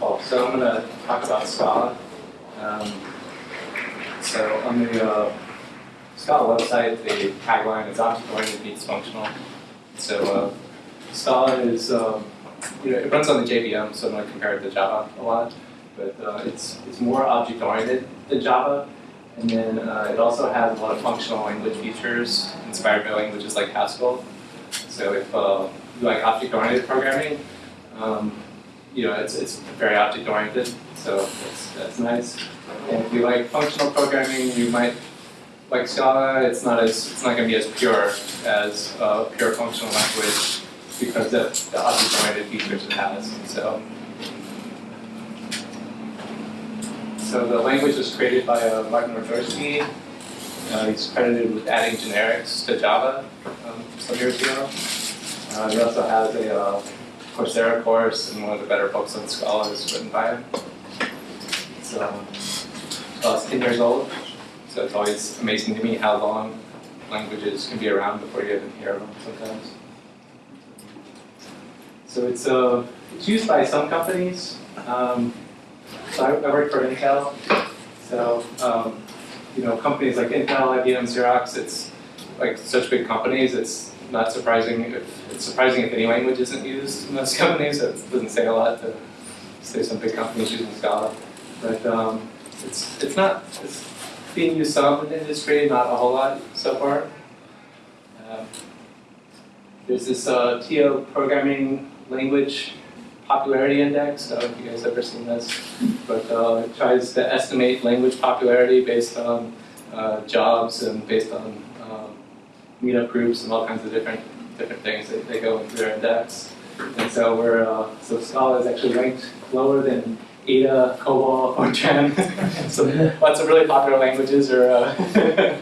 Cool. So I'm going to talk about Scala. Um, so on the uh, Scala website, the tagline is object-oriented meets functional. So uh, Scala is, um, you know, it runs on the JVM, so I'm going to compare it to Java a lot. But uh, it's, it's more object-oriented than Java. And then uh, it also has a lot of functional language features inspired by languages like Haskell. So if uh, you like object-oriented programming, um, you know, it's, it's very object-oriented, so that's, that's nice. And if you like functional programming, you might like Scala. It's not as it's not going to be as pure as uh, pure functional language because of the object-oriented features it has. So, so the language was created by uh, Martin Odersky. Uh, he's credited with adding generics to Java um, some years ago. Uh, he also has a uh, Coursera course, and one of the better books on Scala is written by him. So, it's 10 years old, so it's always amazing to me how long languages can be around before you even hear them sometimes. So it's, uh, it's used by some companies. Um, so I, I work for Intel, so um, you know companies like Intel, IBM, Xerox, it's like such big companies, it's not surprising if it's surprising if any language isn't used in those companies. It doesn't say a lot to say some big companies using Scala, but um, it's it's not it's being used some in the industry, not a whole lot so far. Um, there's this uh, TIOBE programming language popularity index. I don't know if you guys ever seen this, but uh, it tries to estimate language popularity based on uh, jobs and based on meetup groups and all kinds of different different things that they go into their index. And so we're uh, so Scala is actually ranked lower than Ada, COBOL, Fortran. so lots of really popular languages are uh,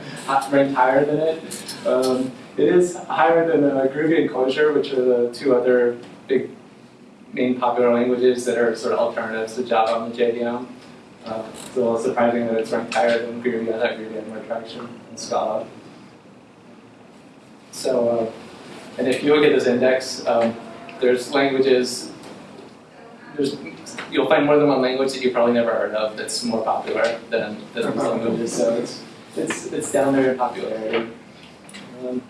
ranked higher than it. Um, it is higher than uh, Groovy and Clojure, which are the two other big main popular languages that are sort of alternatives to Java and the JVM. Uh, it's a little surprising that it's ranked higher than Groovy. I thought Groovy had more traction than Scala. So, uh, and if you look at this index, um, there's languages, there's, you'll find more than one language that you probably never heard of that's more popular than, than these languages. So it's, it's, it's down there in popularity. Um,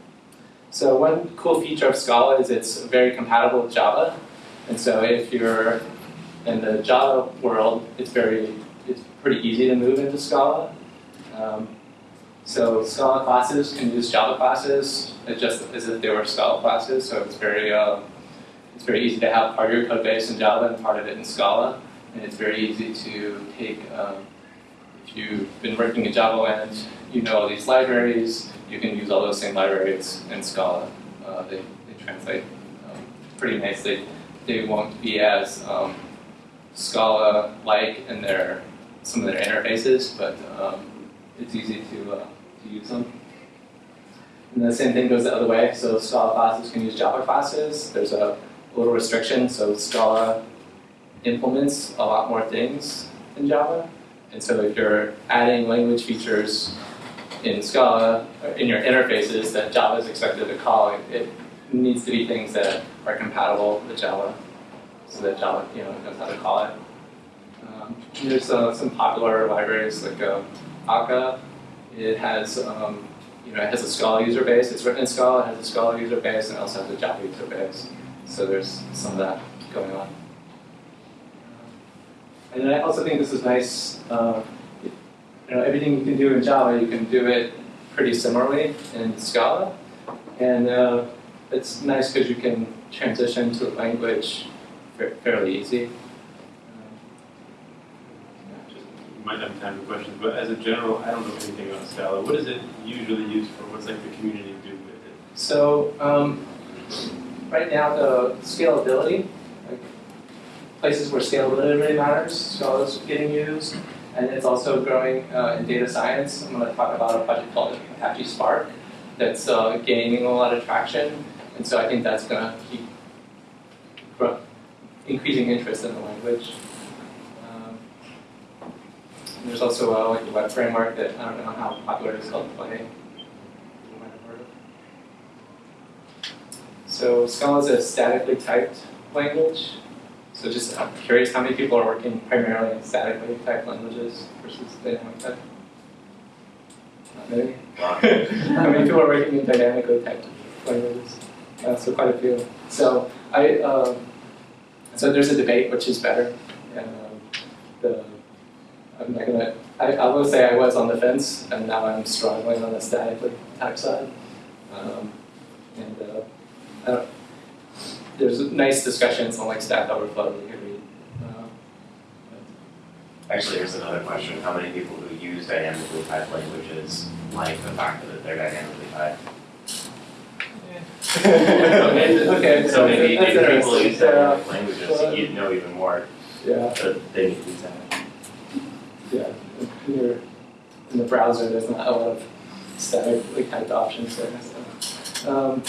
so one cool feature of Scala is it's very compatible with Java. And so if you're in the Java world, it's very, it's pretty easy to move into Scala. Um, so Scala classes can use Java classes just as if they were Scala classes. So it's very uh, it's very easy to have part of your code base in Java and part of it in Scala, and it's very easy to take. Um, if you've been working in Java land, you know all these libraries. You can use all those same libraries in Scala. Uh, they, they translate um, pretty nicely. They won't be as um, Scala-like in their some of their interfaces, but um, it's easy to uh, use them. And the same thing goes the other way. So Scala classes can use Java classes. There's a little restriction. So Scala implements a lot more things than Java. And so if you're adding language features in Scala, in your interfaces that Java is expected to call, it needs to be things that are compatible with Java so that Java you know, knows how to call it. Um, there's uh, some popular libraries like uh, Akka it has, um, you know, it has a Scala user base. It's written in Scala, it has a Scala user base, and it also has a Java user base. So there's some of that going on. And then I also think this is nice. Uh, you know, everything you can do in Java, you can do it pretty similarly in Scala. And uh, it's nice because you can transition to a language fairly easy. Might have time for questions, but as a general, I don't know anything about Scala. What is it usually used for? What's like the community do with it? So um, right now the scalability, like places where scalability really matters, Scala is getting used, and it's also growing uh, in data science. I'm going to talk about a project called Apache Spark that's uh, gaining a lot of traction, and so I think that's going to keep increasing interest in the language. There's also a, like a web framework that I don't know how popular it is called Play. You might have heard of. So Scala is a statically typed language. So just I'm curious how many people are working primarily in statically typed languages versus dynamic type? Not many. how many people are working in dynamically typed languages? Uh, so quite a few. So I um, so there's a debate which is better, um, the I'm not gonna. I, I will say I was on the fence, and now I'm struggling on the statically typed side. Um, and uh, I don't, there's nice discussions on like Stack Overflow that you can read. Uh, Actually, here's another question. How many people who use dynamically typed languages like the fact that they're dynamically typed? okay, okay, So maybe that's if people interesting. use Yeah, dynamic languages, well- you'd know even more yeah, that they need to be typed. Yeah. In, your, in the browser, there's not a lot of statically typed options there. So. Um,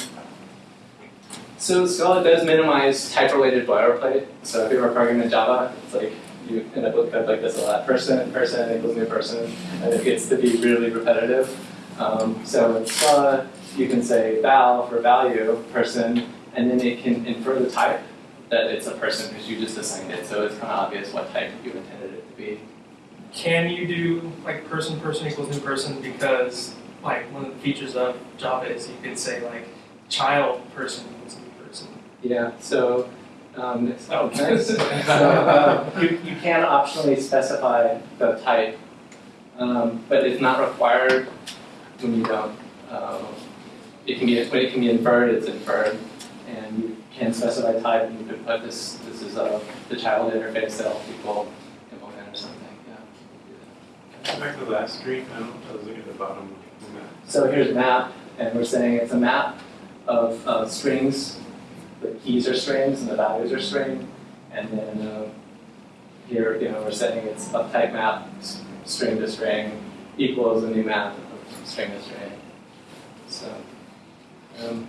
so Scala does minimize type-related boilerplate. So if you were programming in Java, it's like you end up with code like this a lot. Person, person equals new person, and it gets to be really repetitive. Um, so in Scala, you can say val for value, person, and then it can infer the type that it's a person because you just assigned it. So it's kind of obvious what type you intended it to be. Can you do like person person equals new person because like one of the features of Java is you could say like child person equals new person. Yeah, so, um, it's, oh, nice. So, uh, you, you can optionally specify the type, um, but it's not required when you don't. Um, it can be, when it can be inferred, it's inferred, and you can specify type, and you could put this, this is, uh, the child interface that all people implement or something, yeah. Back to I was looking at the bottom. So here's a map, and we're saying it's a map of uh, strings. The keys are strings and the values are string. And then uh, here, you know, we're saying it's a type map, string to string, equals a new map of string to string. So, um,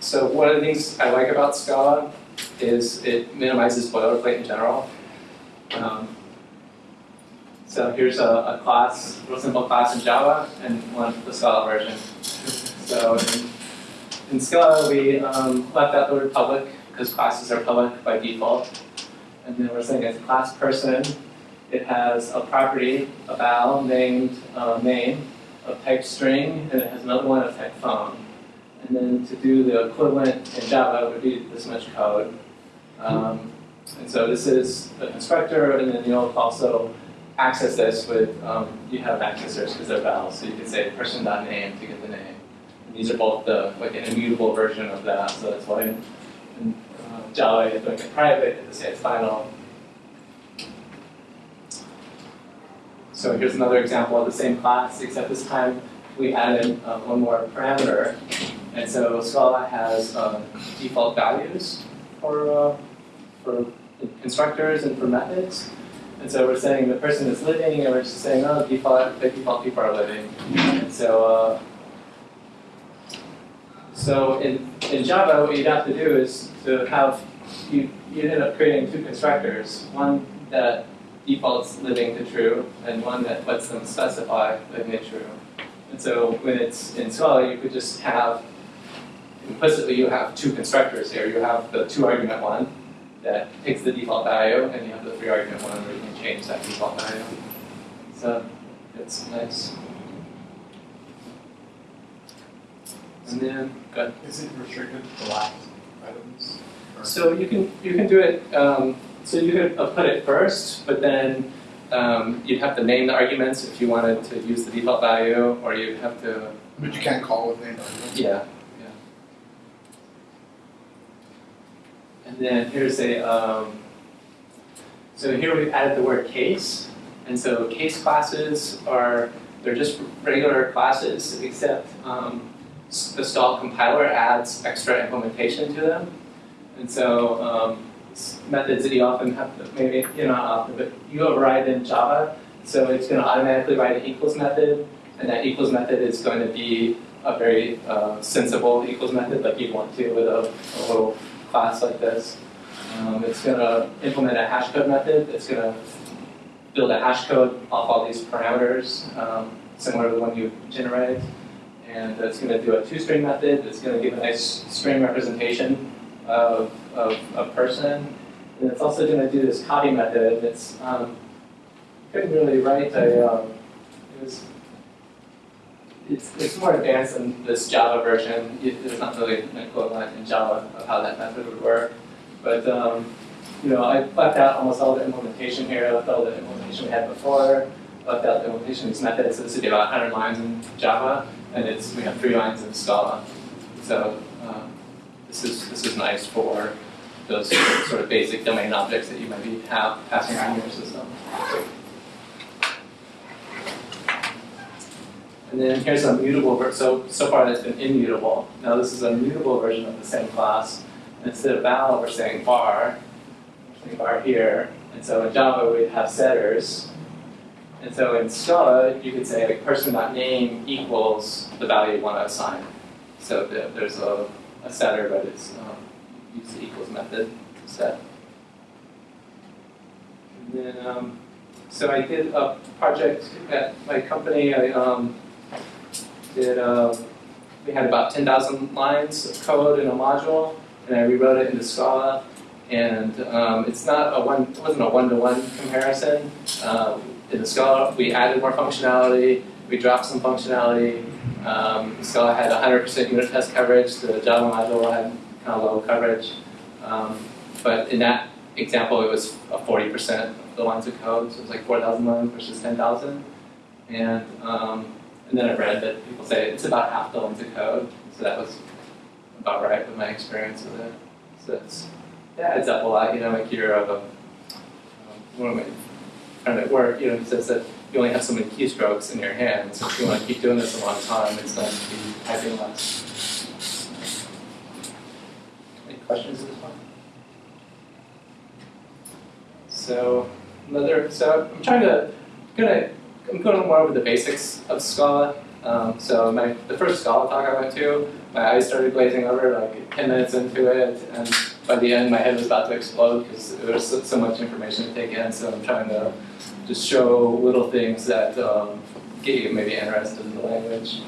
so one of the things I like about Scala is it minimizes boilerplate in general. Um, so here's a, a class, a real simple class in Java, and one the Scala version. So in, in Scala, we um, left the word public because classes are public by default. And then we're saying it's class person. It has a property, a val named uh, main of type string, and it has another one of type phone. And then to do the equivalent in Java would be this much code. Um, and so this is the constructor, and then you'll also access this with, um, you have accessors because they're vals, so you can say person.name to get the name. And these are both the, like an immutable version of that, so that's why in, in uh, Java, doing it private, to say it's final. So here's another example of the same class, except this time we added uh, one more parameter. And so Scala has uh, default values for, uh, for constructors and for methods. And so we're saying the person is living, and we're just saying, oh, default, the default people are living. And so, uh, so in, in Java, what you'd have to do is to have, you, you end up creating two constructors, one that defaults living to true, and one that lets them specify living to true. And so when it's in Scala, you could just have, implicitly you have two constructors here. You have the two argument one, that takes the default value, and you have the three argument one where you can change that default value. So it's nice. And then, good. Is it restricted to last items? So you can you can do it. Um, so you could uh, put it first, but then um, you'd have to name the arguments if you wanted to use the default value, or you'd have to But you can't call with named arguments? Yeah, yeah. And then here's a, um, so here we've added the word case. And so case classes are, they're just regular classes, except um, the Scala compiler adds extra implementation to them. And so um, methods that you often have to, maybe, you know, not often, but you override in Java. So it's going to automatically write an equals method, and that equals method is going to be a very uh, sensible equals method like you'd want to with a, a little class like this. Um, it's going to implement a hash code method. It's going to build a hash code off all these parameters, um, similar to the one you generated. And it's going to do a two-string method. It's going to give a nice string representation of, of a person. And it's also gonna do this copy method, it's, um, couldn't really write a, um, it was, it's, it's more advanced than this Java version, It- there's not really an equivalent in Java of how that method would work. But, um, you know, I left out almost all the implementation here, I left all the implementation we had before, left out the implementation of these methods, so this would be about hundred lines in Java, and it's, we have three lines in Scala. So, um, this is, this is nice for those sort of basic domain objects that you might be have passing around your system. And then here's a mutable so, so far that's been immutable. Now this is a mutable version of the same class. Instead of val, we're saying var, saying var here. And so in Java, we'd have setters. And so in Scala, you could say like person.name equals the value you want to assign. So there's a, a setter, but it's, um, use the equals method to set. And then, um, so I did a project at my company, I, um, did, uh, we had about ten thousand lines of code in a module, and I rewrote it into Scala. And, um, it's not a one, it wasn't a one-to-one comparison. Um, in the Scala, we added more functionality, we dropped some functionality. Um, Scala had hundred percent unit test coverage, the Java module had kind of low coverage. Um, but in that example, it was a forty percent of the lines of code, so it was like four thousand lines versus ten thousand. And, um, and then I read that people say it's about half the length of code, so that was about right with my experience with it. So it's, yeah, it adds up a lot, you know, like you're of a, um, one of my friend at work, you know, he says that you only have so many keystrokes in your hand, so if you want to keep doing this a long time, it's going to be typing less. Any questions at this point? So another, so I'm trying to, gonna, I'm going more over the basics of Scala. Um, so my, the first Scala talk I went to, my eyes started glazing over like 10 minutes into it, and by the end my head was about to explode because there was so, so much information to take in. So I'm trying to just show little things that um, get you maybe interested in the language.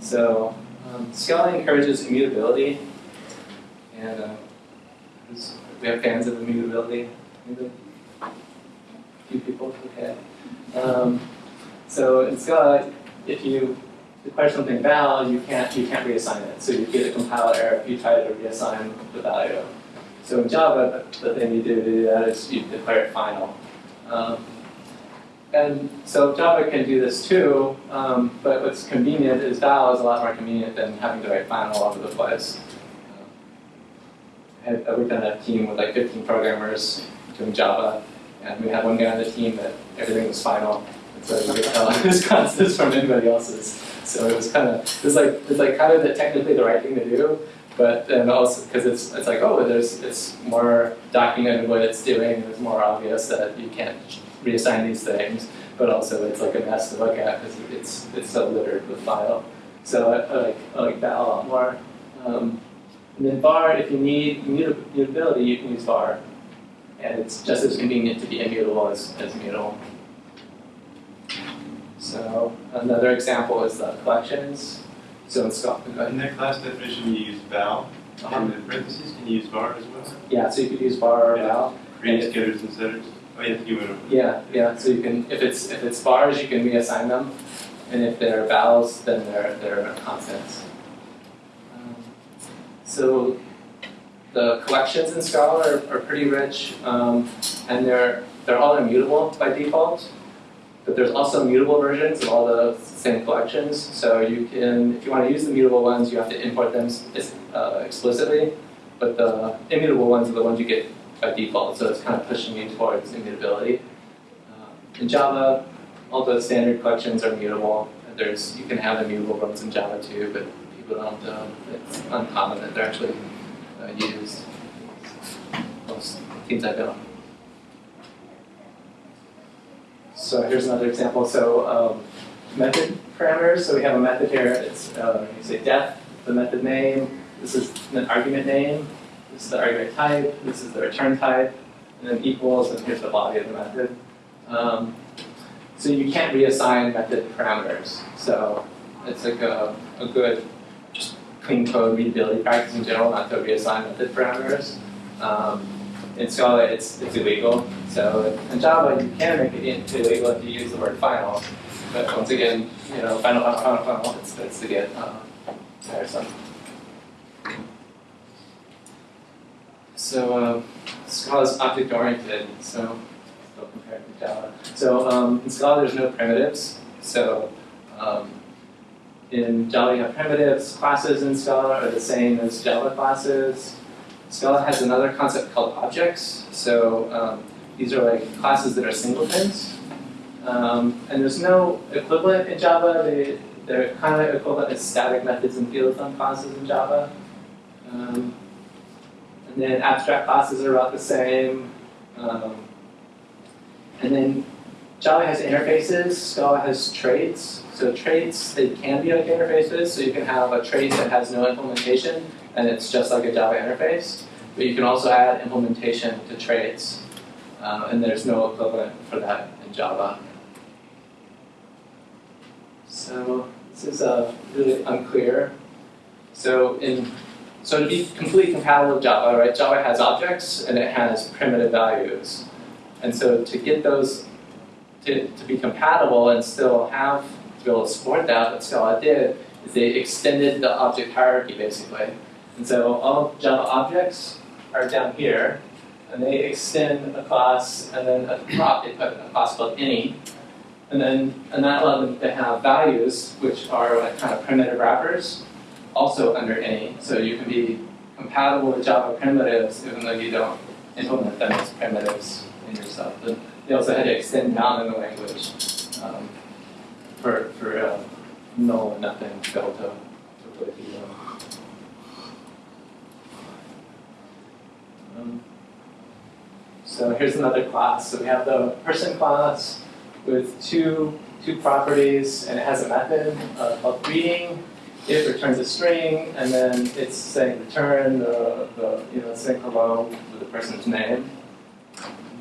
So um, Scala encourages immutability, and uh, we have fans of immutability. Maybe a few people, okay. Um, so in Scala, if you declare something val, you can't you can't reassign it. So you get a compile error if you try to reassign the value. So in Java, the thing you do to do that is you declare it final. Um, and so Java can do this too, um, but what's convenient is val is a lot more convenient than having to write final all over the place. Had- I worked on a team with like 15 programmers doing Java, and we had one guy on the team that everything was final. And so you could tell his from anybody else's. So it was kind of, it was like, it's like kind of the, technically the right thing to do, but then also, because it's, it's like, oh, there's, it's more documented what it's doing, it's more obvious that you can't reassign these things, but also it's like a mess to look at because it's, it's so littered with file. So I, I like, I like that a lot more. Um, and then var, if you need immutability, you can use var. And it's just as convenient to be immutable as, as mutable. So another example is the collections. So in Scala, In that class definition, you use val, uh, and in parentheses, can you use var as well? yeah, so you could use var or Yeah. val. Create getters and setters? Oh, yeah, you over. Yeah, yeah, so you can, if it's, if it's vars, you can reassign them, and if they're vals, then they're, they're constants. Um, So, the collections in Scala are, are pretty rich, um, and they're, they're all immutable by default. But there's also mutable versions of all the same collections, so you can, if you wanna use the mutable ones, you have to import them uh, explicitly. But the immutable ones are the ones you get by default, so it's kind of pushing you towards immutability. Uh, In Java, all the standard collections are mutable. There's, you can have immutable ones in Java too, but people don't, um, it's uncommon that they're actually uh, used. Most teams I've been on. So here's another example. So um, method parameters. So we have a method here. It's uh, you say def, the method name. This is an argument name. This is the argument type. This is the return type. And then equals, and here's the body of the method. Um, so you can't reassign method parameters. So it's like a, a good, clean code readability practice in general, not to reassign method parameters. Um, in Scala, it's, it's illegal. So in Java, you can make it illegal if you use the word final. But once again, you know, final, final, final, final, it starts to get uh, tiresome. So um, Scala is object oriented, so compared to Java. So um, in Scala, there's no primitives. So um, in Java, you have primitives. Classes in Scala are the same as Java classes. Scala has another concept called objects. So um, these are like classes that are singletons. Um, and there's no equivalent in Java. They, they're kind of equivalent as static methods and field thumb classes in Java. Um, and then abstract classes are about the same. Um, and then Java has interfaces, Scala has traits. So traits, they can be like interfaces. So you can have a trait that has no implementation, and it's just like a Java interface. But you can also add implementation to traits, uh, and there's no equivalent for that in Java. So this is uh, really unclear. So in so to be completely compatible with Java, right? Java has objects and it has primitive values, and so to get those to, to be compatible and still have to be able to support that, what Scala did is they extended the object hierarchy basically. And so all Java objects are down here, and they extend a class, and then the top they put a class called any, and then and that allowed them to have values, which are like kind of primitive wrappers, also under any. So you can be compatible with Java primitives even though you don't implement them as primitives in your stuff. They also had to extend the language um, for for uh, null and nothing be to, them. Um, so here's another class. So we have the person class with two two properties, and it has a method called greeting. It returns a string, and then it's saying return the, the you know saying hello with the person's name.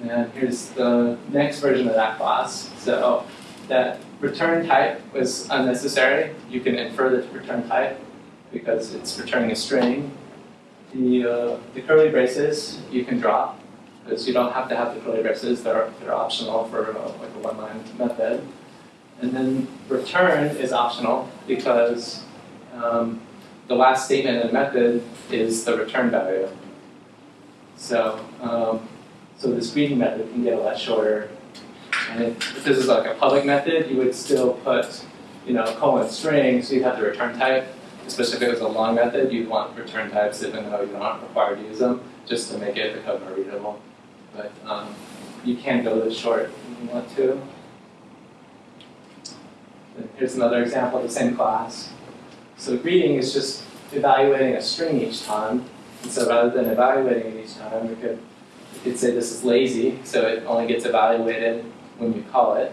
And here's the next version of that class. So that return type was unnecessary. You can infer the return type because it's returning a string. The, uh, the curly braces you can drop because you don't have to have the curly braces. They're, they're optional for uh, like a one-line method. And then return is optional because um, the last statement in the method is the return value. So, um, so the greeting method can get a lot shorter. And if, if this is like a public method, you would still put, you know, colon string, so you'd have the return type. Especially if it was a long method, you'd want return types even though you're not required to use them, just to make it the code more readable. But um, you can go this short if you want to. Here's another example of the same class. So greeting is just evaluating a string each time. And so rather than evaluating it each time, we could, could say this is lazy, so it only gets evaluated when you call it.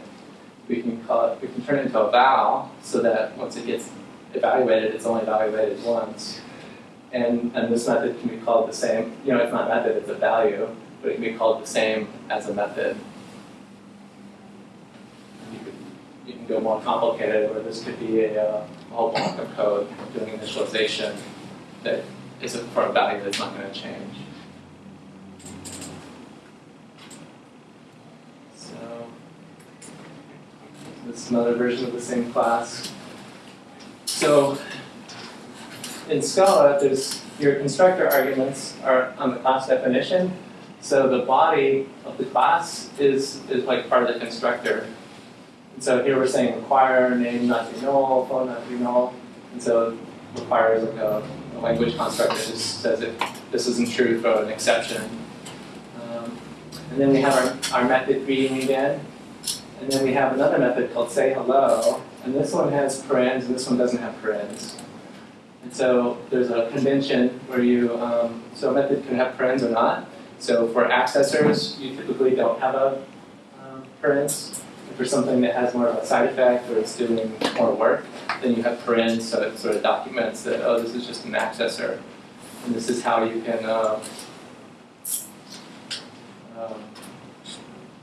We can call it, we can turn it into a val so that once it gets evaluated, it's only evaluated once. And, and this method can be called the same, you know, it's not a method, it's a value, but it can be called the same as a method. You, could, you can go more complicated where this could be a, uh, a whole block of code doing initialization that is for a value that's not going to change. So this is another version of the same class. So in Scala, there's your constructor arguments are on the class definition. So the body of the class is, is like part of the constructor. And so here we're saying require name not be null, phone not be null. And so require is like a, a language construct that just says if this isn't true, throw an exception. Um, and then we have our, our method greeting again. And then we have another method called say hello. And this one has parens, and this one doesn't have parens. And so there's a convention where you, um, so a method can have parens or not. So for accessors, you typically don't have a um, parens. For something that has more of a side effect or it's doing more work, then you have parens, so it sort of documents that, oh, this is just an accessor. And this is how you can, uh, um,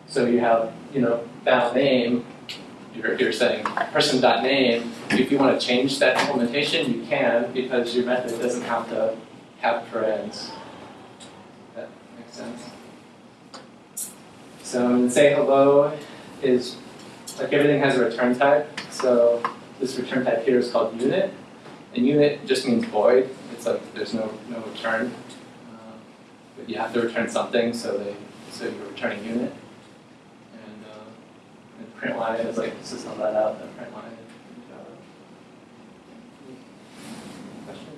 so you have, you know, val name, you're, you're saying person.name, if you want to change that implementation, you can because your method doesn't have to have parens. That makes sense? So say hello is like everything has a return type. So this return type here is called unit, and unit just means void. It's like there's no no return, uh, but you have to return something. So they so you're returning unit, print line is like system let out the print line. in Java. Question?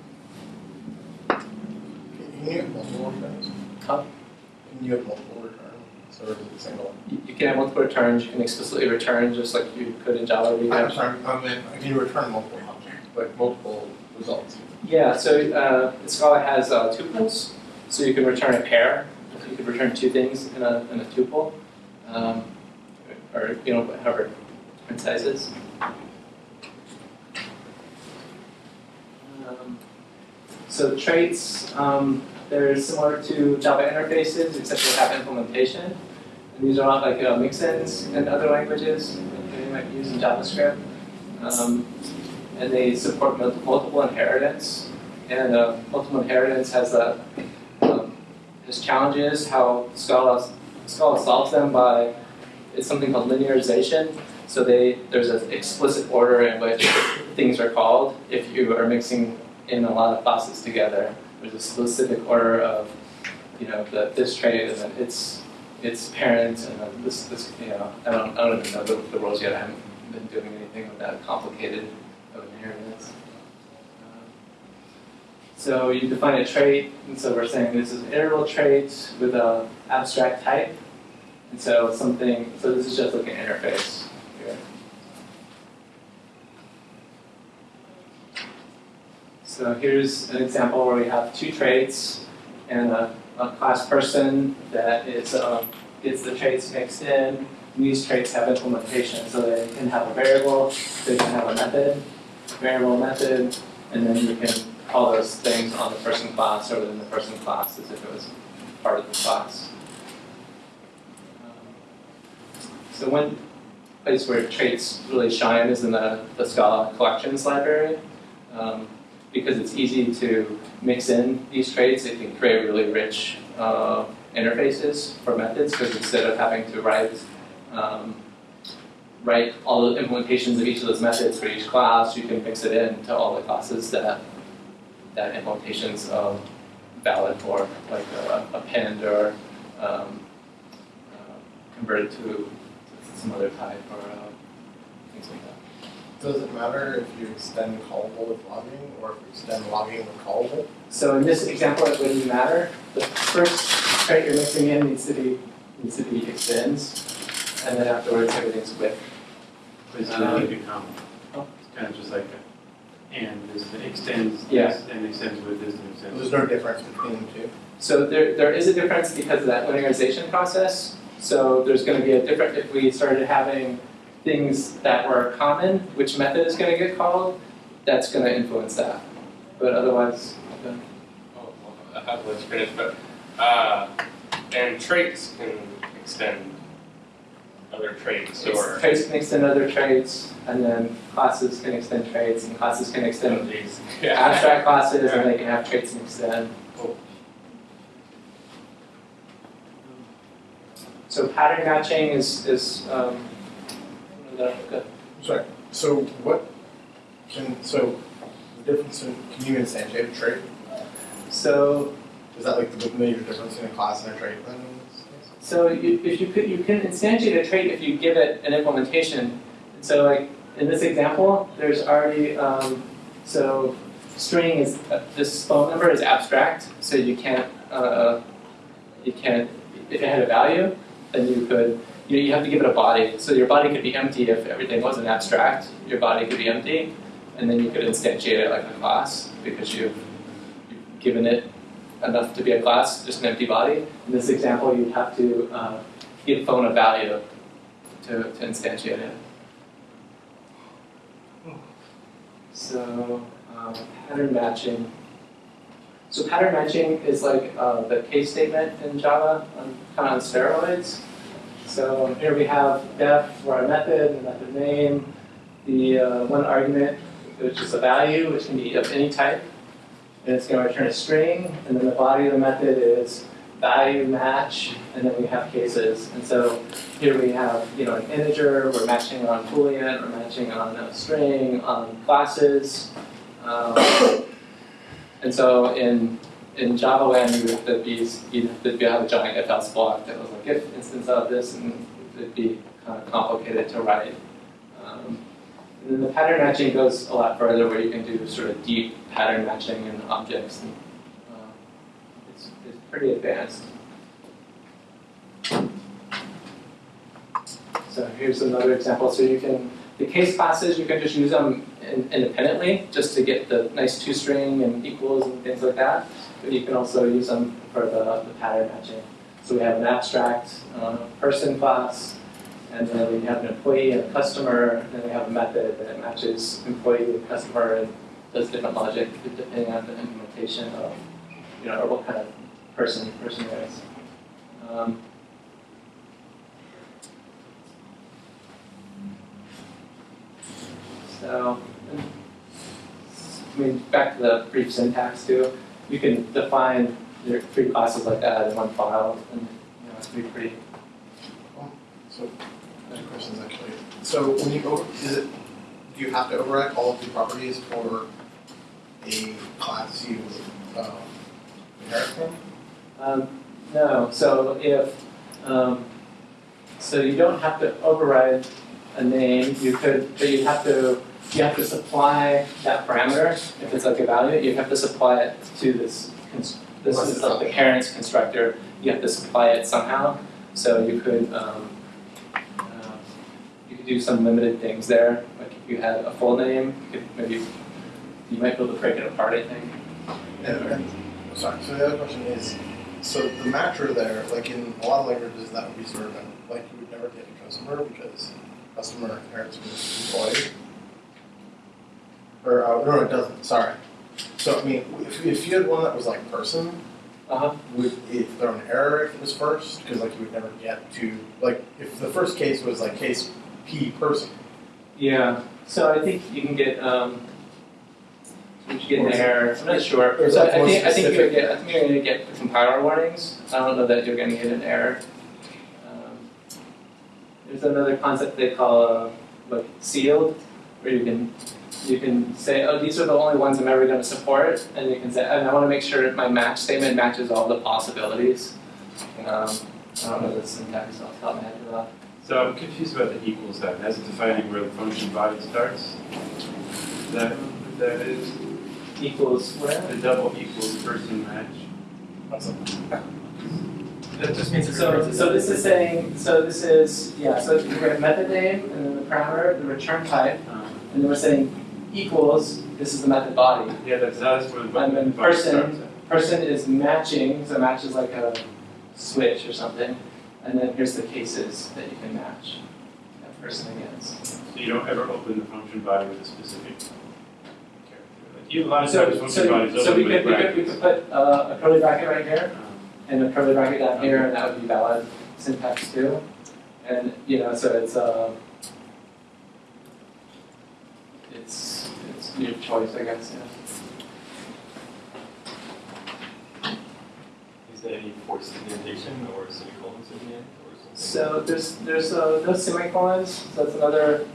Can you have multiple returns? Huh? Can you have multiple returns? Or is it single? You can have multiple returns. You can explicitly return just like you could in Java. I'm sorry, I mean, can you return multiple, objects, like multiple results? Yeah, so uh, Scala has uh, tuples, so you can return a pair. You could return two things in a, in a tuple, um, or you know however different sizes. Um, so traits, um, they're similar to Java interfaces, except they have implementation. And these are not like uh, mix-ins in other languages that you might use in JavaScript. Um, and they support multiple inheritance. And uh, multiple inheritance has a um, has challenges. How Scala Scala solves them by it's something called linearization. So they there's an explicit order in which things are called if you are mixing in a lot of classes together. There's a specific order of you know the, this trait and then its its parent and then this this you know I don't I don't even know the, the rules yet. I haven't been doing anything with that complicated of inheritance. Um, So you define a trait, and so we're saying this is an iterable trait with an abstract type. And so something, so this is just like an interface here. So here's an example where we have two traits and a, a class person that is, um, gets the traits mixed in. And these traits have implementation, so they can have a variable, they can have a method, variable method, and then you can call those things on the person class or within the person class as if it was part of the class. Um, So one place where traits really shine is in the, the Scala collections library. Um, because it's easy to mix in these traits, it can create really rich uh, interfaces for methods because instead of having to write um, write all the implementations of each of those methods for each class, you can mix it in to all the classes that that implementation's um, valid for, like a, append or um, uh, convert to, to some other type or uh, things like that. Does it matter if you extend callable with logging or if you extend logging with callable? So in this example, it wouldn't matter. The first trait you're mixing in needs to be needs to be extends, and then afterwards everything's with. It's not like a comma. oh. It's kind of just like a, and this extends, Yeah. and extends with this, and extends. There's no difference between the two? So there, there is a difference because of that linearization process. So there's going to be a different, if we started having things that were common, which method is going to get called, that's going to influence that. But otherwise, uh, Oh, well, I have less experience, but, uh, and traits can extend other traits or. traits can extend other traits, and then classes can extend traits, and classes can extend Oh, geez. abstract classes, and they can have traits mixed in. So pattern matching is, is, um, one of the, the Sorry, so what can, so the difference in, can you instantiate a trait? so Is that like the major difference in a class and a trait then? in this case? So you, if you could, you can instantiate a trait if you give it an implementation. So like in this example, there's already, um, so string is, uh, this phone number is abstract, so you can't, uh, you can't, if it had a value, then you could, you, know, you have to give it a body. So your body could be empty if everything wasn't abstract, your body could be empty, and then you could instantiate it like a class because you've, you've given it enough to be a class, just an empty body. In this example, you'd have to uh, give phone a value to, to instantiate it. So um, pattern matching. So pattern matching is like uh, the case statement in Java, on, kind of on steroids. So here we have def for a method, the method name, the uh, one argument, which is a value, which can be of any type, and it's going to return a string, and then the body of the method is value match, and then we have cases. And so here we have, you know, an integer, we're matching on boolean, we're matching on a string, on classes. Um, and so in in Java land, you have to be you'd have have a giant if else block that was like if instance of this, and it'd be kind of complicated to write. Um, and then the pattern matching goes a lot further, where you can do sort of deep pattern matching in objects. And, uh, it's, it's pretty advanced. So here's another example. So you can, the case classes, you can just use them in, independently, just to get the nice two-string and equals and things like that. But you can also use them for the, the pattern matching. So we have an abstract uh, person class, and then we have an employee and a customer, and then we have a method that matches employee and customer and does different logic depending on the implementation of, you know, or what kind of person person is. Um, so, I mean, back to the brief syntax too. You can define your three classes like that in one file, and you know, it's pretty pretty. So, two questions actually. So when you over, is it, do you have to override all of the properties for a class you um, inherit from? Um, no, so if, um, so you don't have to override a name, you could, but you have to, you have to supply that parameter, if it's like a value, you have to supply it to this, this is like the parent's constructor, you have to supply it somehow, so you could, um, uh, you could do some limited things there, like if you had a full name, you could maybe, you might be able to break it apart, I think. And, and, sorry, so the other question is, so the matcher there, like in a lot of languages, that would be sort like you would never get a customer because customer inherits from employee. Or, uh, no, it doesn't, sorry. So, I mean, if, if you had one that was like person, Uh-huh. would it throw an error if it was first? Because like you would never get to, like, if the first case was like case P person, Yeah, so I think you can get, um, you should get an error, I'm not sure. or is So that I think, I think gonna get, I think you're gonna get the compiler warnings, I don't know that you're gonna get an error. Um, There's another concept they call, uh, like sealed, where you can, you can say, oh, these are the only ones I'm ever gonna support, and you can say, and I wanna make sure that my match statement matches all the possibilities. Um, I don't know the syntax off the top of my head for that. So I'm confused about the equals then, as it's defining where the function body starts. Is that what that is? Equals where? The double equals person match? that's a, That just means. So, so this is saying, so this is, yeah, so we have method name, and then the parameter, the return type, Um, and then we're saying equals, this is the method body. Yeah, that's, that's where the And then person- Person is matching, so match is like a switch or something, and then here's the cases that you can match that person against. So you don't ever open the function body with a specific character. Like you, a lot of So, times so, bodies so we could, we could, we could put uh, a curly bracket right here, Um, and a curly bracket down here, and that would be valid syntax too. And, you know, so it's, uh, it's, it's your choice, I guess, yeah. Is there any forced indentation or semicolons in the end or? So there's, there's, uh, no semicolons, so that's another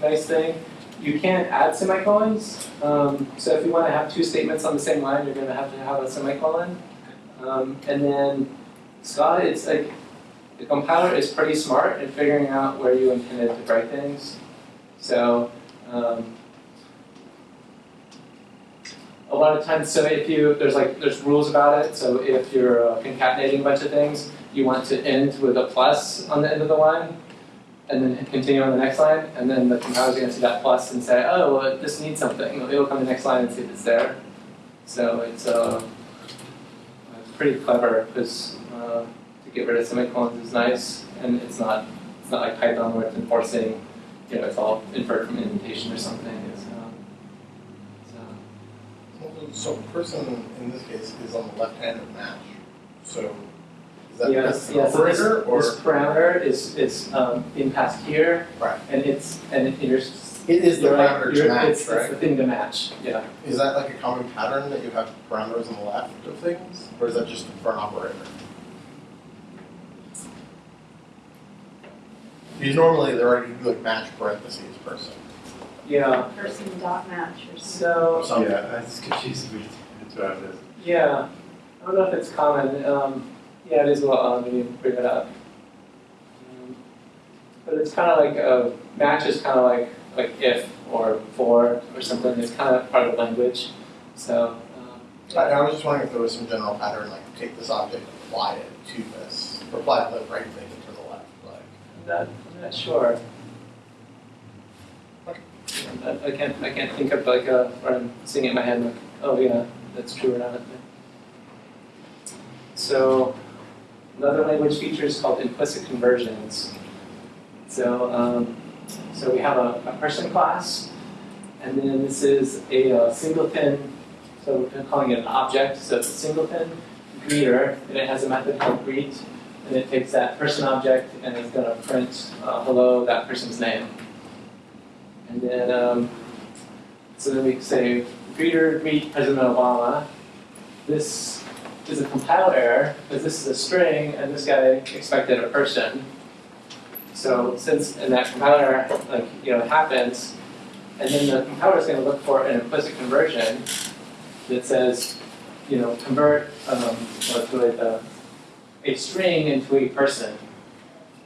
nice thing. You can't add semicolons, um, so if you wanna have two statements on the same line, you're gonna have to have a semicolon. Um, and then Scala, it's like, the compiler is pretty smart in figuring out where you intended to write things. So, um, a lot of times, so if you, there's like, there's rules about it, so if you're uh, concatenating a bunch of things, you want to end with a plus on the end of the line, and then continue on the next line, and then the compiler's gonna see that plus and say, oh, well, this needs something, it'll come to the next line and see if it's there. So it's, uh, pretty clever, because, uh, to get rid of semicolons is nice, and it's not, it's not like Python where it's enforcing, you know, it's all inferred from indentation or something, so person in this case is on the left hand of match. So is that yes, yes, operator this, or this parameter is is um, in pass here. Right. And it's and it, you're it is the right, parameter to match, it's, right? It's the thing to match. Yeah. Is that like a common pattern that you have parameters on the left of things? Or is that just for an operator? Because normally they're already like match parentheses person. Yeah, person dot match or something. so, something. Yeah, that's confusing me, that's what I was. yeah, I don't know if it's common, um, yeah, it is a little odd when you bring it up. Um, But it's kind of like, a match is kind of like, like if or for or something, it's kind of part of the language, so, um, I, I was just wondering if there was some general pattern, like take this object, apply it to this, or apply the right thing to the left, like. I'm not, I'm not sure. I, I can't, I can't think of like a, or I'm seeing it in my head like, oh yeah, that's true or not. So, another language feature is called implicit conversions. So, um, so we have a, a person class, and then this is a, uh singleton, so we're calling it an object, so it's a singleton greeter, and it has a method called greet, and it takes that person object and it's gonna print, uh, hello, that person's name. And then, um, so then we say, greeter, meet President Obama. This is a compile error, because this is a string, and this guy expected a person. So since, and that compiler error, like, you know, happens, and then the compiler is gonna look for an implicit conversion that says, you know, convert, um, a string into a person.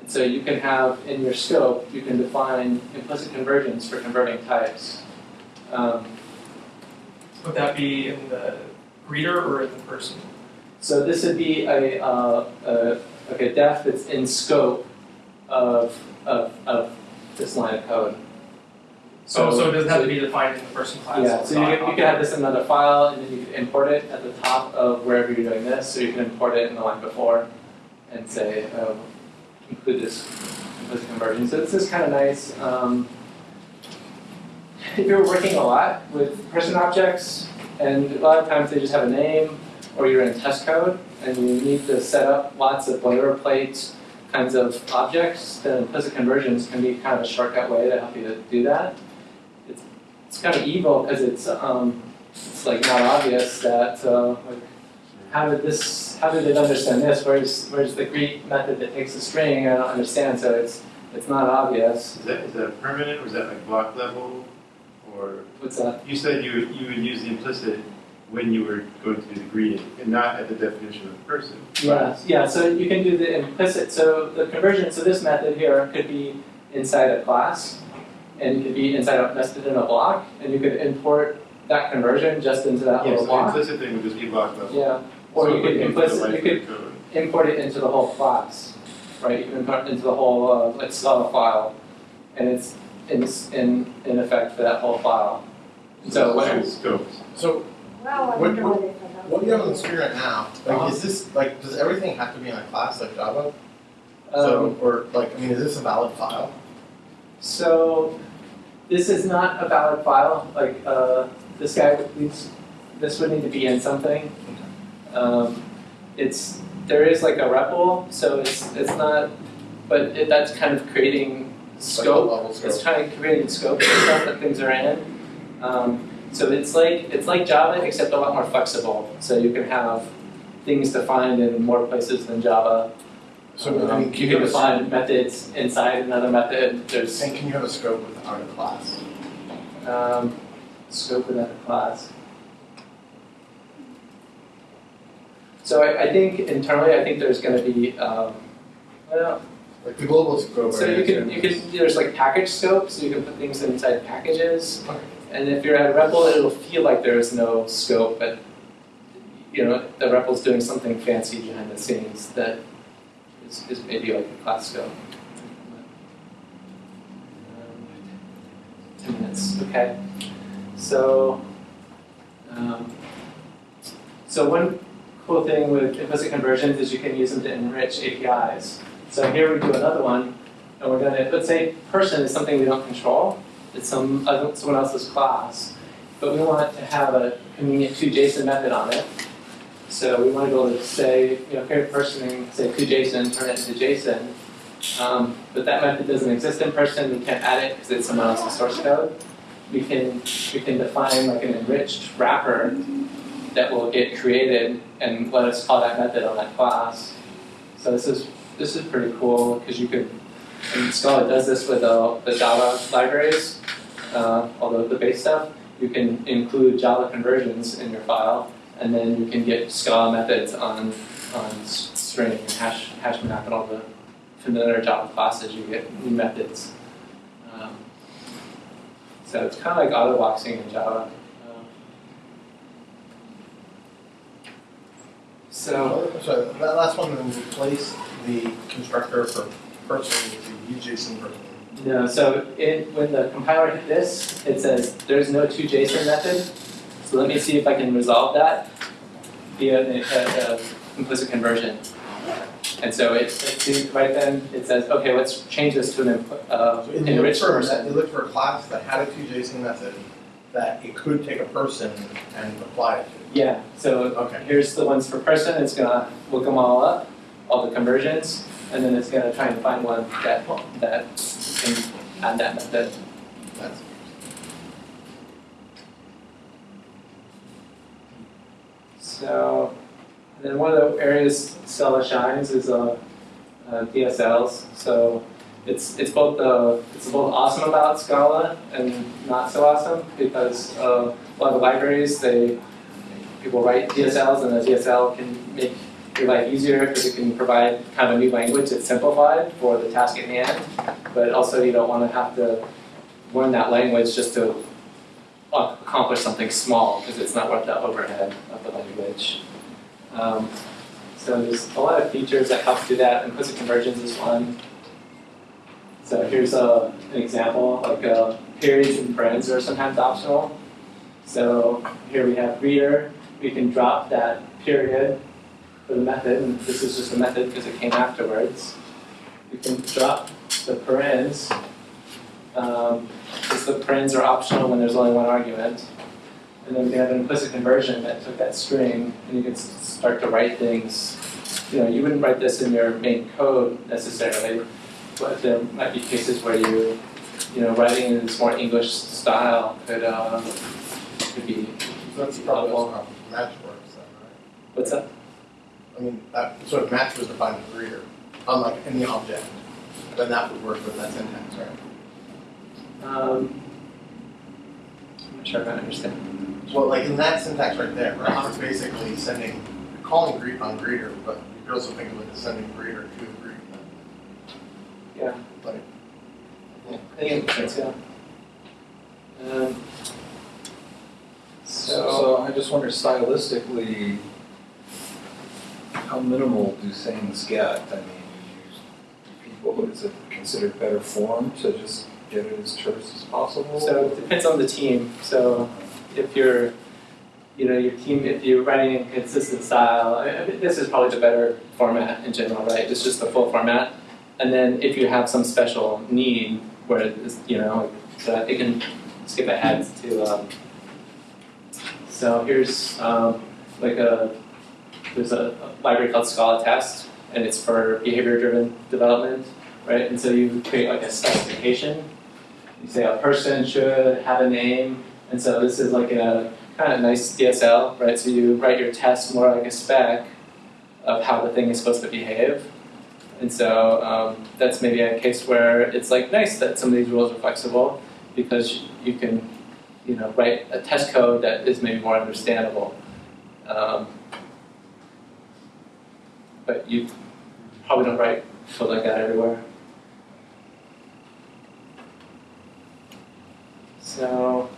So you can have, in your scope, you can define implicit conversions for converting types. Um, Would that be in the greeter or in the person? So this would be a, uh, a, like a def that's in scope of, of, of this line of code. So, so it doesn't have to be defined in the person class? Yeah, so you could, you could have this in another file, and then you could import it at the top of wherever you're doing this, so you can import it in the line before, and say, oh, include this implicit conversion. So this is kind of nice. Um, if you're working a lot with person objects, and a lot of times they just have a name, or you're in test code, and you need to set up lots of boilerplate kinds of objects, then implicit conversions can be kind of a shortcut way to help you to do that. It's, it's kind of evil because it's, um, it's like not obvious that, uh, like, how did this, how did it understand this? Where's, where's the greet method that takes a string? I don't understand, so it's, it's not obvious. Is that, is that permanent, or is that like block level? Or, What's that? you said you would, you would use the implicit when you were going to do the greeting, and not at the definition of the person. Yeah, yeah, so you can do the implicit, so the conversion, so this method here could be inside a class, and it could be inside a, nested in a block, and you could import that conversion just into that Yes, little the block. implicit thing would just be block level. Yeah, or So you could it would be the implicit, you could of the code. import it into the whole class, right? You can import it into the whole, uh, let's file, and it's in, in, in effect for that whole file. So when, Scopes. So Well, I What- what- what they forgot. what do you have on the screen right now? Like, is this, like, does everything have to be in a class like Java? um, So, or like, I mean, is this a valid file? So, this is not a valid file, like, uh, this guy needs, this would need to be in something. Um, it's, there is like a REPL, so it's, it's not, but it, that's kind of creating Like scope. It's scope? trying to create scope and stuff that things are in. Um, so it's like, it's like Java, except a lot more flexible, so you can have things defined in more places than Java. So, I Um, mean, can you you can have a, define methods inside another method, there's and can you have a scope without a class? um, scope within a class. So I, I think internally, I think there's gonna be, um, well, Like the global scope. so you can, you can, there's like package scope, so you can put things inside packages. Okay. And if you're at REPL, it'll feel like there is no scope, but, you know, the REPL's doing something fancy behind the scenes that is, is maybe like a class scope. Um, Ten minutes, okay. So, um, so one cool thing with implicit conversions is you can use them to enrich APIs. So here we do another one, and we're gonna, let's say person is something we don't control, it's some, someone else's class, but we want to have a convenient to-JSON method on it. So we want to be able to say, you know, create a person and say toJSON, turn it into JSON. Um, but that method doesn't exist in person, we can't add it because it's someone else's source code. We can, we can define like an enriched wrapper that will get created and let us call that method on that class. So this is, this is pretty cool because you can and Scala does this with uh, the Java libraries, uh, although the base stuff, you can include Java conversions in your file, and then you can get Scala methods on, on string and hash, hash map and all the familiar Java classes, you get new methods. Um, so it's kind of like auto-boxing in Java. Um, So, So that last one, then replace the constructor for person with the UJSON person. no, so it, when the compiler hit this, it says there's no toJSON method. So let me see if I can resolve that via a, a, a implicit conversion. And so it, it right then, it says, okay, let's change this to an, impl- uh, So it enriched for, person. it looked for a class that had a toJSON method that it could take a person and apply it to. Yeah, so Okay. here's the ones for person, it's gonna look them all up, all the conversions, and then it's gonna try and find one that, that can add that method. That's, So, and then one of the areas Scala shines is uh, uh, DSLs. So it's it's both the it's both awesome about Scala and not so awesome because uh, a lot of libraries they people write DSLs and the DSL can make your life easier because it can provide kind of a new language that's simplified for the task at hand. But also you don't want to have to learn that language just to accomplish something small because it's not worth the overhead of the language. Um, so there's a lot of features that help do that. Implicit conversions is one. So here's a, an example, like uh, periods and parens are sometimes optional. So here we have greeter, we can drop that period for the method, and this is just a method because it came afterwards. We can drop the parens, um, because the parens are optional when there's only one argument. And then we have an implicit conversion that took that string, and you can start to write things. You know, you wouldn't write this in your main code necessarily, but there might be cases where you, you know, writing in this more English style could, uh, could be, so that's probably also how match works then, right? what's that? I mean, that sort of match was defined as reader, unlike any object. Then that would work with that syntax, right? Um, I'm not sure if I understand. Well, like in that syntax right there, right, it's basically sending, calling greet on greeter, but you could also think of it as sending greeter to the greet. Yeah. But I think it makes sense, yeah. Um, So, so, so I just wonder stylistically, how minimal do things get? I mean, do people, is it considered better form to just get it as terse as possible? so it depends on the team. So if you're, you know, your team, if you're writing in consistent style, I mean, this is probably the better format in general, right? It's just the full format. And then if you have some special need where you know, so it can skip ahead to, um, so here's, um, like a, there's a a library called ScalaTest, and it's for behavior-driven development, right? And so you create like a specification. You say a person should have a name, and so this is like a kind of nice DSL, right? So you write your test more like a spec of how the thing is supposed to behave. And so um, that's maybe a case where it's like nice that some of these rules are flexible because you can, you know, write a test code that is maybe more understandable. Um, but you probably don't write code like that everywhere. So,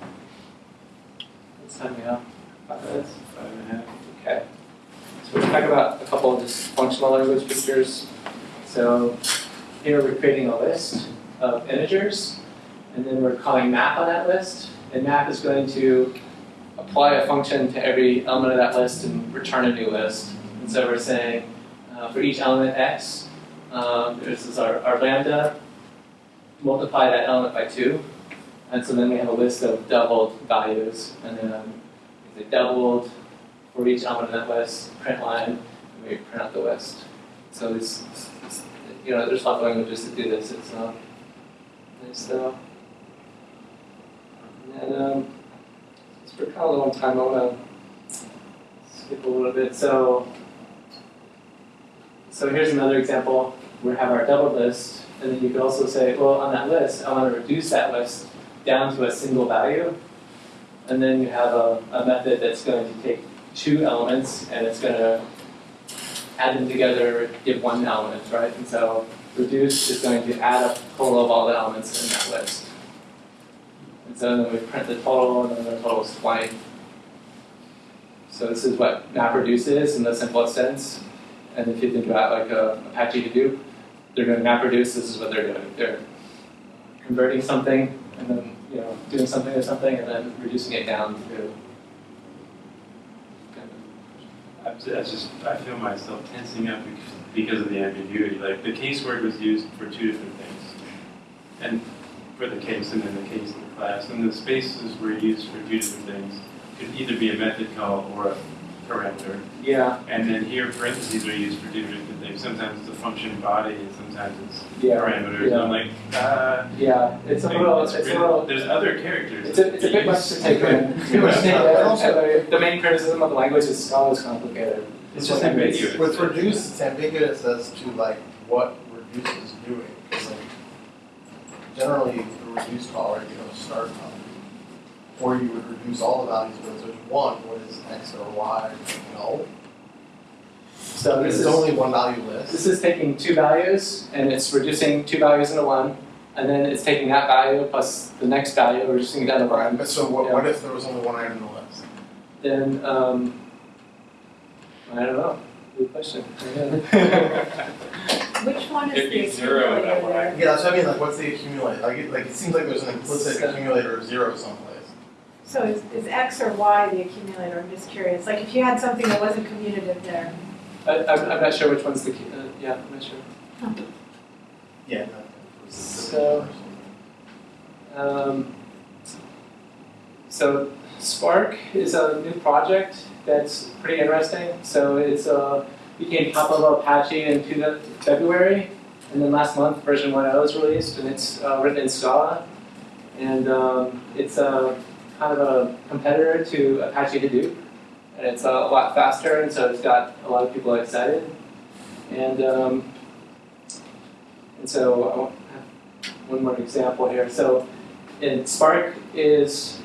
what's time we have? Five minutes? Five and a half. Okay. So we're talking about a couple of just functional language features. So here we're creating a list of integers, and then we're calling map on that list. And map is going to apply a function to every element of that list and return a new list. And so we're saying uh, for each element x, um, this is our, our lambda, multiply that element by two. And so then we have a list of doubled values, and then is it doubled for each element of that list, print line, and we print out the list. So it's- you know, there's of languages to do this, it's not, it's though. And um, it's for kind of a long time, I wanna skip a little bit, so. So here's another example, we have our double list, And then you could also say, well, on that list, I want to reduce that list down to a single value. And then you have a, a method that's going to take two elements and it's going to add them together, give one element, right? And so reduce is going to add up the total of all the elements in that list. And so then we print the total and then the total is 20. So this is what MapReduce is in the simplest sense. And if you think about like a Apache Hadoop, they're doing MapReduce, this is what they're doing. They're converting something and then, you know, doing something or something and then reducing it down to. I just, I feel myself tensing up because, of the ambiguity. Like the case word was used for two different things. And for the case and then the case in the class. And the spaces were used for two different things. Could either be a method call or a parameter. Yeah, And then here parentheses are used for two different things. Sometimes it's a function body and sometimes it's yeah, parameters. I'm like, uh, yeah. It's a little, it's a little, There's other characters. it's a, it's a bit much to take in. It's too much to take in. And the, the main criticism of the language is Scala is complicated. It's just It's- ambiguous. With reduce, it's ambiguous as to like what reduce is doing, 'cause, like, generally, the reduce call, right, you don't start on. Or you would reduce all the values, but if there's one, what is X or Y, no? So this It's is, only one value list. this is taking two values and it's reducing two values into one. And then it's taking that value plus the next value, reducing it down to one. But so what, what if there was only one item in the list? Then, um, I don't know. Good question. Which one is It'd the zero at that accumulator one. there? Yeah, that's what I mean, like, what's the accumulator? Like, it, like, it seems like there's an implicit So- accumulator of zero someplace. So is, is X or Y the accumulator? I'm just curious. Like if you had something that wasn't commutative there. I, I'm, I'm not sure which one's the, key- uh, yeah, I'm not sure. Yeah. So- Um, so Spark is a new project that's pretty interesting. So it's uh, became top of Apache in February, and then last month version 1.0 was released, and it's uh, written in Scala, and um, it's a kind of a competitor to Apache Hadoop, and it's a lot faster, and so it's got a lot of people excited, and um, and so one more example here. So in Spark is,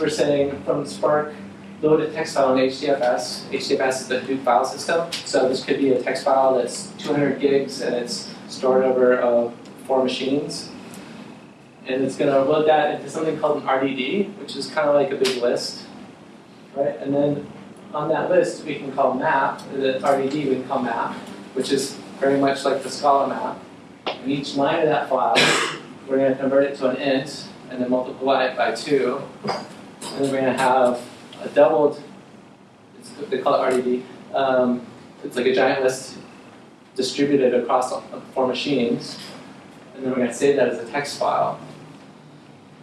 we're saying from Spark, load a text file in HDFS. HDFS is the Hadoop file system. So this could be a text file that's 200 gigs and it's stored over uh, four machines. And it's going to load that into something called an RDD, which is kind of like a big list. Right? And then on that list, we can call map, the RDD we can call map, which is very much like the Scala map. And each line of that file, we're going to convert it to an int and then multiply it by two. And then we're going to have a doubled, they call it RDD, um, it's like a giant list distributed across four machines. And then we're going to save that as a text file.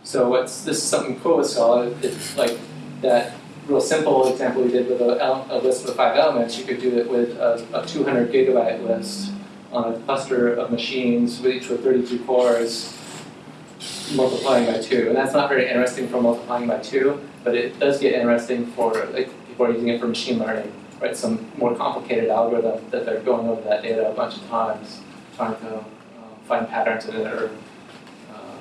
So what's, this is something cool with Scala, it's like that real simple example we did with a, a list with five elements, you could do it with a, a 200 gigabyte list on a cluster of machines, with each with 32 cores, multiplying by two. And that's not very interesting for multiplying by two, but it does get interesting for, like, people are using it for machine learning, right? Some more complicated algorithm that they're going over that data a bunch of times, trying to uh, find patterns in it or, uh,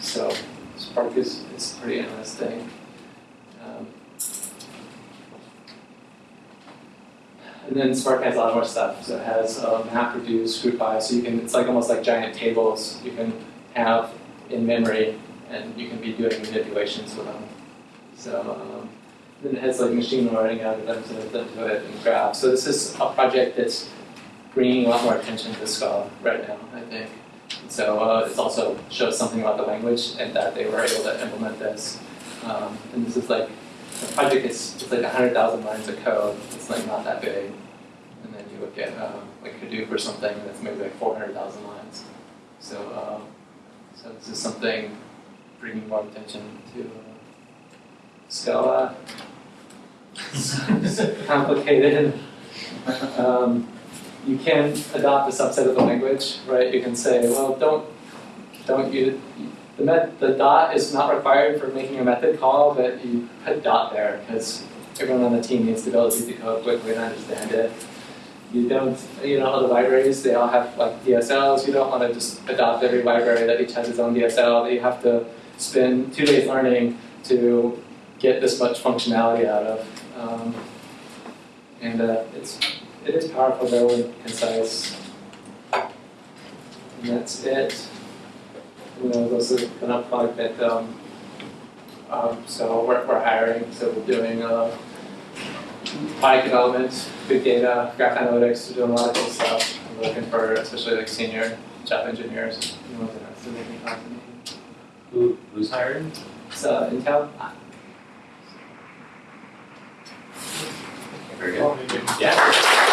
so Spark is, is pretty interesting. Um, And then Spark has a lot more stuff. So it has um, MapReduce, GroupBy, so you can, it's like almost like giant tables you can have in memory and you can be doing manipulations with them. So um, then it has like machine learning algorithms into it and graph. So this is a project that's bringing a lot more attention to Scala right now, I think. So uh, it also shows something about the language and that they were able to implement this. Um, and this is like the project is it's like hundred thousand lines of code. It's like not that big. And then you look at um, like Hadoop or something that's maybe like four hundred thousand lines. So uh, so this is something bringing more attention to uh, Scala. It's complicated. Um, you can adopt a subset of the language, right? You can say, well, don't don't you the met, the dot is not required for making a method call, but you put dot there because everyone on the team needs to be able to code quickly and understand it. you don't, you know, how the libraries, they all have like DSLs, you don't wanna just adopt every library that each has its own DSL, that you have to spend two days learning to get this much functionality out of. Um, and uh, it's, it is powerful, very concise. And that's it. You know, those are gonna plug that, um, um, so we're, we're hiring, so we're doing, uh, product development, big data, graph analytics, we're doing a lot of cool stuff. I'm looking for especially like senior Java engineers, you know, that's the making company. Who, who's hiring? So Intel, Very good. Yeah.